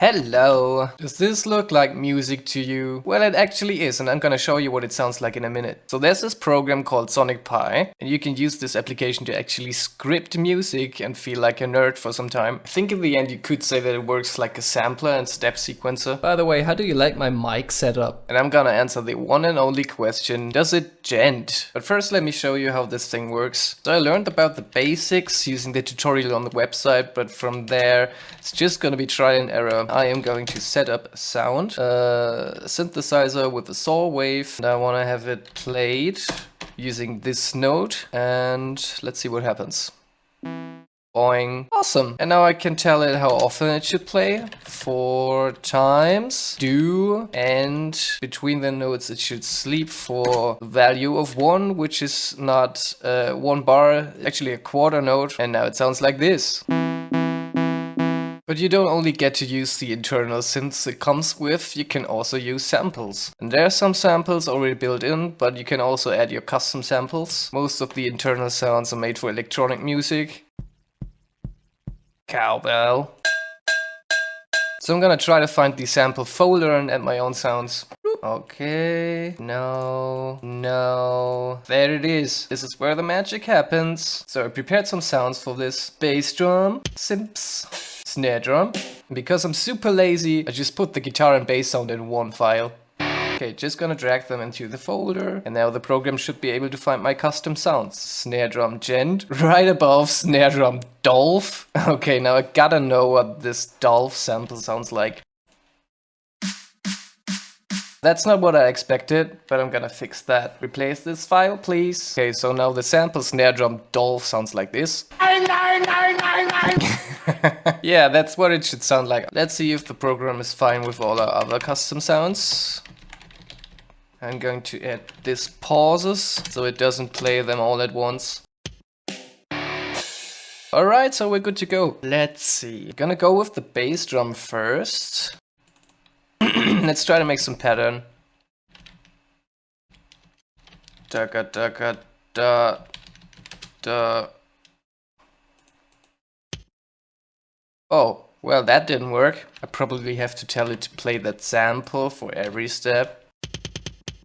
Hello! Does this look like music to you? Well, it actually is, and I'm gonna show you what it sounds like in a minute. So there's this program called Sonic Pi, and you can use this application to actually script music and feel like a nerd for some time. I think in the end you could say that it works like a sampler and step sequencer. By the way, how do you like my mic setup? And I'm gonna answer the one and only question, does it djent? But first let me show you how this thing works. So I learned about the basics using the tutorial on the website, but from there it's just gonna be trial and error. I am going to set up a sound, uh, synthesizer with a saw wave, and I want to have it played using this note, and let's see what happens. Boing. Awesome. And now I can tell it how often it should play. Four times. Do. And between the notes it should sleep for value of one, which is not uh, one bar, actually a quarter note. And now it sounds like this. But you don't only get to use the internal synths it comes with, you can also use samples. And there are some samples already built in, but you can also add your custom samples. Most of the internal sounds are made for electronic music. Cowbell. So I'm gonna try to find the sample folder and add my own sounds. Okay, no, no, there it is. This is where the magic happens. So I prepared some sounds for this. Bass drum, simps, snare drum. Because I'm super lazy, I just put the guitar and bass sound in one file. Okay, just gonna drag them into the folder and now the program should be able to find my custom sounds. Snare drum djent, right above snare drum dolph. Okay, now I gotta know what this dolph sample sounds like. That's not what I expected, but I'm gonna fix that. Replace this file, please. Okay, so now the sample snare drum dolph sounds like this. yeah, that's what it should sound like. Let's see if the program is fine with all our other custom sounds. I'm going to add this pauses, so it doesn't play them all at once. Alright, so we're good to go. Let's see. Gonna go with the bass drum first. Let's try to make some pattern. Da da da da da da. Oh, well that didn't work. I probably have to tell it to play that sample for every step.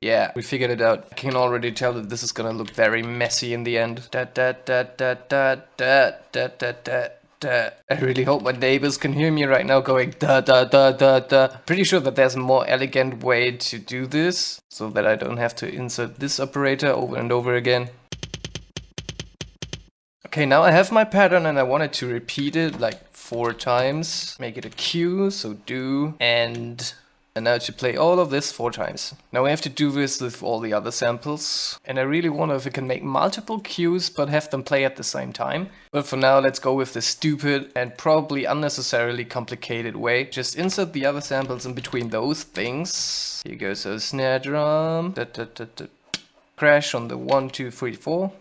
Yeah, we figured it out. I can already tell that this is gonna look very messy in the end. Da da da da da da da da da da. I really hope my neighbors can hear me right now going da da da da da. Pretty sure that there's a more elegant way to do this, so that I don't have to insert this operator over and over again. Okay, now I have my pattern and I wanted to repeat it like four times. Make it a cue, so do, and and now to play all of this four times. Now we have to do this with all the other samples. And I really wonder if we can make multiple cues but have them play at the same time. But for now let's go with the stupid and probably unnecessarily complicated way. Just insert the other samples in between those things. Here goes a snare drum. Da, da, da, Crash on the one, two, three, four.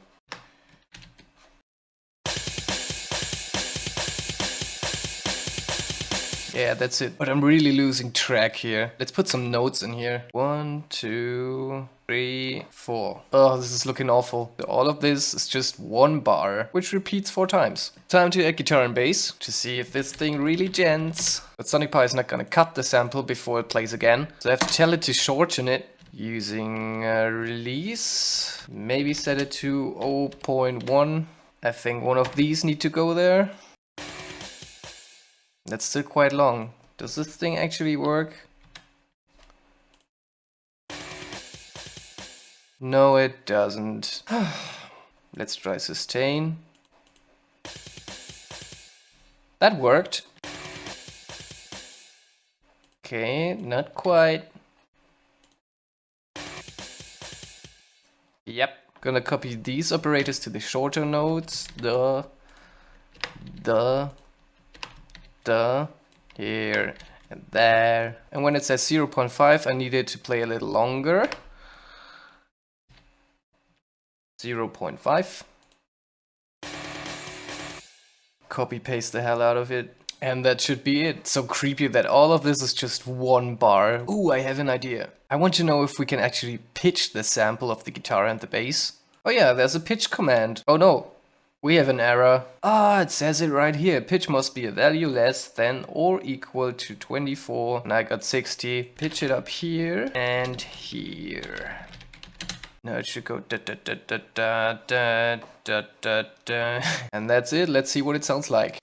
Yeah, that's it. But I'm really losing track here. Let's put some notes in here. One, two, three, four. Oh, this is looking awful. All of this is just one bar, which repeats four times. Time to add guitar and bass to see if this thing really djents. But Sonic Pi is not gonna cut the sample before it plays again. So I have to tell it to shorten it using a release. Maybe set it to 0.1. I think one of these need to go there. That's still quite long. Does this thing actually work? No, it doesn't. Let's try sustain. That worked. Okay, not quite. Yep. Gonna copy these operators to the shorter notes. The, the, the, here, and there. And when it says 0.5, I need it to play a little longer. 0.5. Copy paste the hell out of it. And that should be it. So creepy that all of this is just one bar. Ooh, I have an idea. I want to know if we can actually pitch the sample of the guitar and the bass. Oh yeah, there's a pitch command. Oh no. We have an error. Ah, it says it right here. Pitch must be a value less than or equal to 24. And I got 60. Pitch it up here and here. Now it should go da da da da da da da da da. And that's it. Let's see what it sounds like.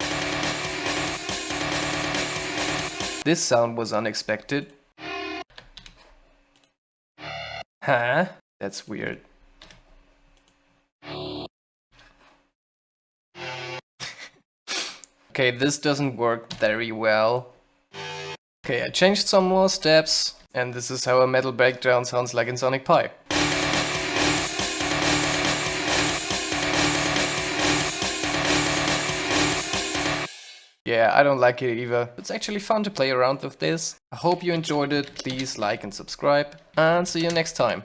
This sound was unexpected. Huh? That's weird. Okay, this doesn't work very well. Okay, I changed some more steps, and this is how a metal breakdown sounds like in Sonic Pi. Yeah, I don't like it either. It's actually fun to play around with this. I hope you enjoyed it. Please like and subscribe. And see you next time.